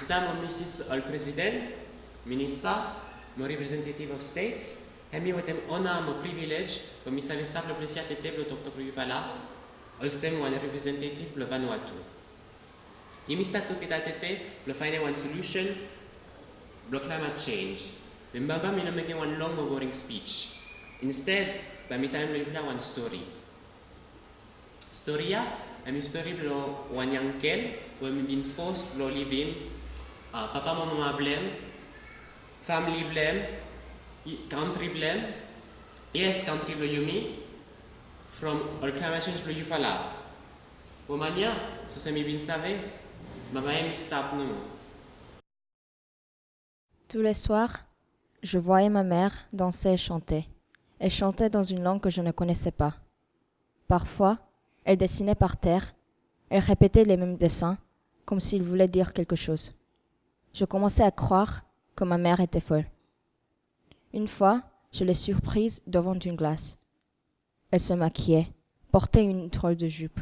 Stăm Mrs. al President, Minister, my representative of states, hemi wetem ona my privilege, bo mi savi stavlo plesiate teblo doktor Yuvala, al sem one representative lo Vanuatu. Yemi stato che datete lo find one solution, lo climate change. Mi no one long boring speech. Instead, ba mi time lo Yuvala one story. Storia, a mi story lo one young where mi been forced lo live in uh, papa mama blem, family blem, i- country blem, yes country blo yumi, from all climate change blo yufala. Womania, so se mi bin save, mama emi stap no. Tous les soirs, je voyais ma mère danser et chanter. Elle chantait dans une langue que je ne connaissais pas. Parfois, elle dessinait par terre. Elle répétait les mêmes dessins, comme s'il voulait dire quelque chose. Je commençais à croire que ma mère était folle. Une fois, je l'ai surprise devant une glace. Elle se maquillait, portait une drôle de jupe.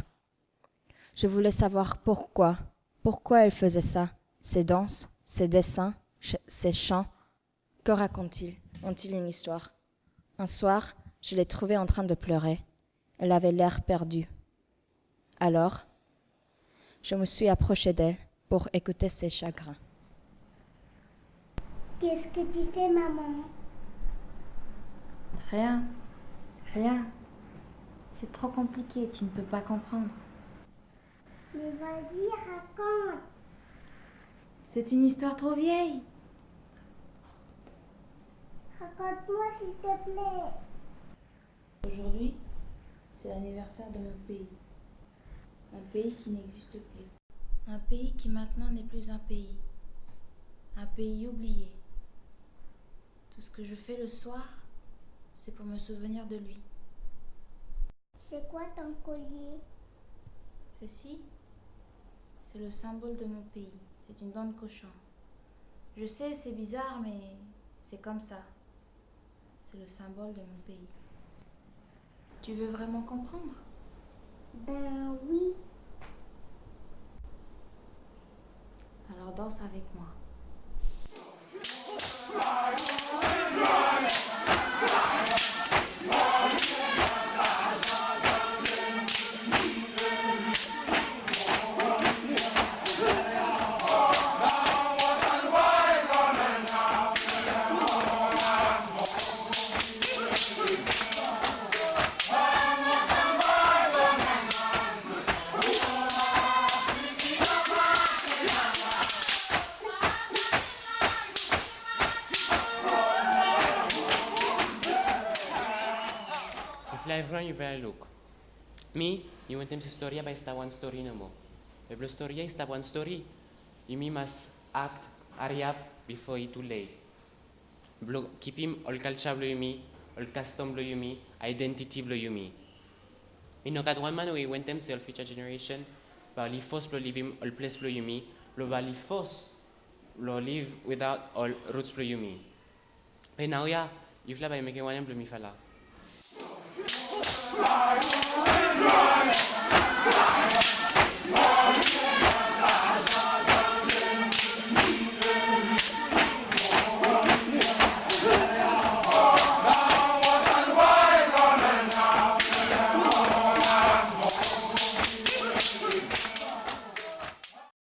Je voulais savoir pourquoi, pourquoi elle faisait ça, ses danses, ses dessins, ses chants. Que racontent-ils Ont-ils une histoire? Un soir, je l'ai trouvée en train de pleurer. Elle avait l'air perdue. Alors, je me suis approchée d'elle pour écouter ses chagrins. Qu'est-ce que tu fais, maman? Rien. Rien. C'est trop compliqué, tu ne peux pas comprendre. Mais vas-y, raconte. C'est une histoire trop vieille. Raconte-moi, s'il te plaît. Aujourd'hui, c'est l'anniversaire de mon pays. Un pays qui n'existe plus. Un pays qui maintenant n'est plus un pays. Un pays oublié. Tout ce que je fais le soir, c'est pour me souvenir de lui. C'est quoi ton collier? Ceci, c'est le symbole de mon pays. C'est une dent de cochon. Je sais, c'est bizarre, mais c'est comme ça. C'est le symbole de mon pays. Tu veux vraiment comprendre? Ben oui. Alors danse avec moi. lifeline you better look. Mi, eu întâlnim istoria, but esta one story no more. story storia esta one story, you mi must act area before it too late. Blo keepim ol culture blo me, ol custom blo yumi, identity blo me. In no cat one man we wentem se ol future generation, ba li fos blo livim ol place blo yumi, blo ba li fos blo live without all roots blo me. Pe now ya, you fly by making one blo mi fala. Fly, fly, fly,